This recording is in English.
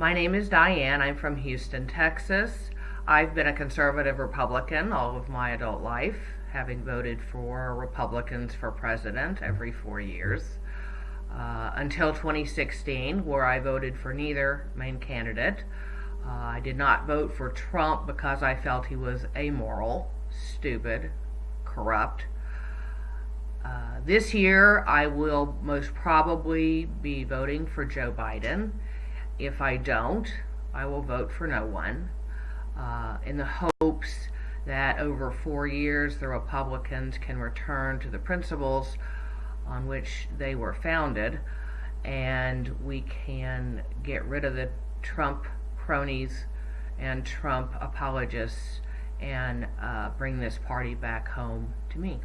My name is Diane. I'm from Houston, Texas. I've been a conservative Republican all of my adult life, having voted for Republicans for president every four years. Uh, until 2016, where I voted for neither main candidate. Uh, I did not vote for Trump because I felt he was amoral, stupid, corrupt. Uh, this year, I will most probably be voting for Joe Biden. If I don't, I will vote for no one uh, in the hopes that over four years the Republicans can return to the principles on which they were founded and we can get rid of the Trump cronies and Trump apologists and uh, bring this party back home to me.